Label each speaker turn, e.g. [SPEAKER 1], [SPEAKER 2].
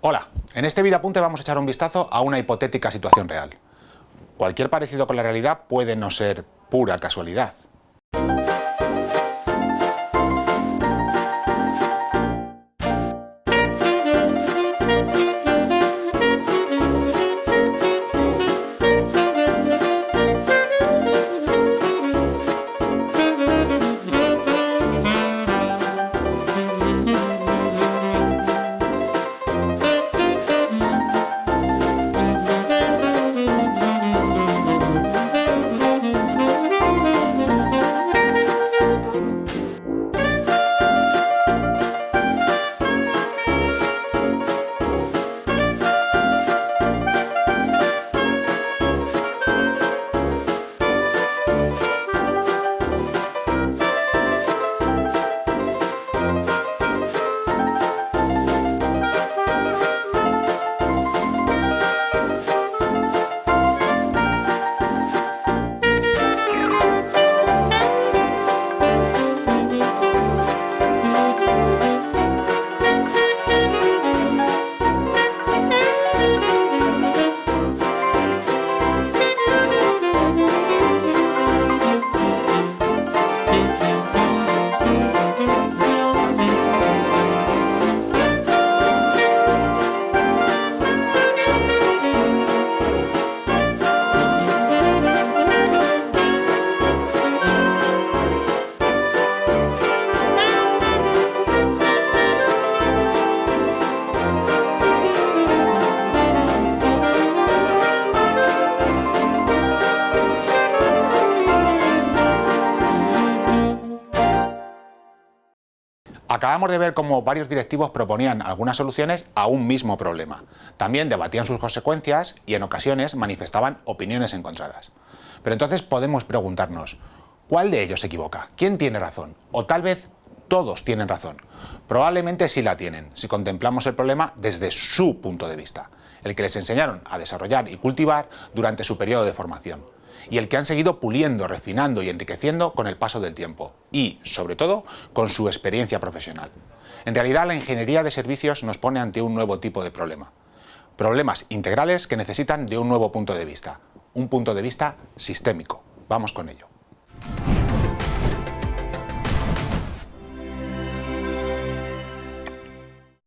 [SPEAKER 1] Hola, en este video apunte vamos a echar un vistazo a una hipotética situación real. Cualquier parecido con la realidad puede no ser pura casualidad. Acabamos de ver cómo varios directivos proponían algunas soluciones a un mismo problema. También debatían sus consecuencias y en ocasiones manifestaban opiniones encontradas. Pero entonces podemos preguntarnos, ¿cuál de ellos se equivoca? ¿Quién tiene razón? O tal vez todos tienen razón. Probablemente sí la tienen, si contemplamos el problema desde su punto de vista, el que les enseñaron a desarrollar y cultivar durante su periodo de formación y el que han seguido puliendo, refinando y enriqueciendo con el paso del tiempo y, sobre todo, con su experiencia profesional. En realidad, la ingeniería de servicios nos pone ante un nuevo tipo de problema. Problemas integrales que necesitan de un nuevo punto de vista, un punto de vista sistémico. Vamos con ello.